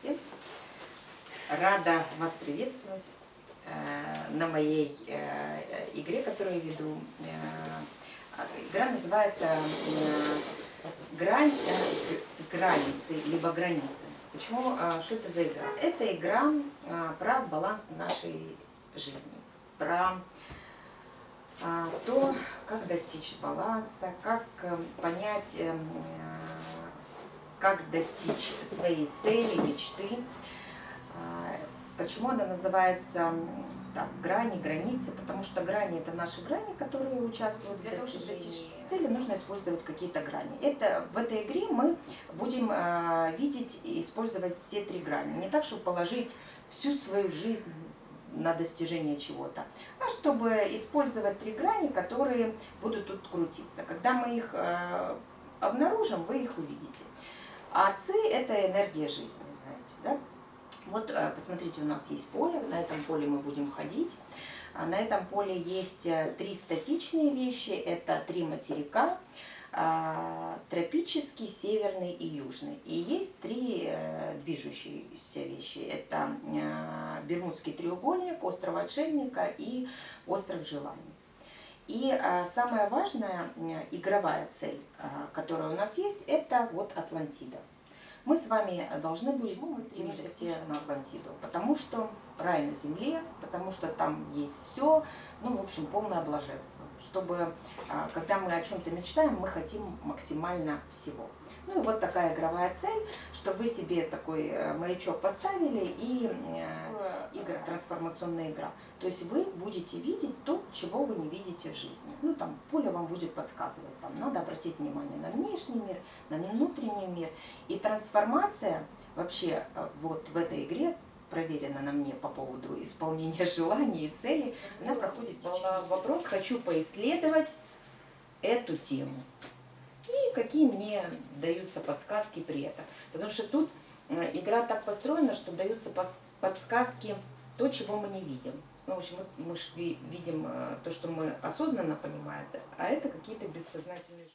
Всем. Рада вас приветствовать э, на моей э, игре, которую веду. Э, игра называется грань, границы, либо границы. Почему, что это за игра? Это игра про баланс нашей жизни, про то, как достичь баланса, как понять, э, как достичь своей цели, мечты. А, почему она называется так, грани, границы? Потому что грани это наши грани, которые участвуют Для в достижении цели, нужно использовать какие-то грани. Это, в этой игре мы будем э, видеть и использовать все три грани. Не так, чтобы положить всю свою жизнь на достижение чего-то, а чтобы использовать три грани, которые будут тут крутиться. Когда мы их э, обнаружим, вы их увидите. А Ци – это энергия жизни, знаете, да? Вот э, посмотрите, у нас есть поле, на этом поле мы будем ходить. А на этом поле есть э, три статичные вещи, это три материка, а, тропический, северный и южный. И есть три э, движущиеся вещи. Это Бермудский треугольник, остров Отшельника и остров Желаний. И а, самая важная игровая цель, а, которая у нас есть, это вот Атлантида. Мы с вами должны будем, мы стремимся все на Атлантиду, потому что рай на земле, потому что там есть все, ну, в общем, полное блаженство. Чтобы, а, когда мы о чем-то мечтаем, мы хотим максимально всего. Ну и вот такая игровая цель, что вы себе такой э, маячок поставили и э, игра, трансформационная игра. То есть вы будете видеть то, чего вы не видите в жизни. Ну там поле вам будет подсказывать, там надо обратить внимание на внешний мир, на внутренний мир. И трансформация вообще э, вот в этой игре проверена на мне по поводу исполнения желаний и целей, она проходит вопрос, хочу поисследовать эту тему и какие мне даются подсказки при этом. Потому что тут э, игра так построена, что даются подсказки то, чего мы не видим. Ну, в общем, мы, мы видим э, то, что мы осознанно понимаем, а это какие-то бессознательные...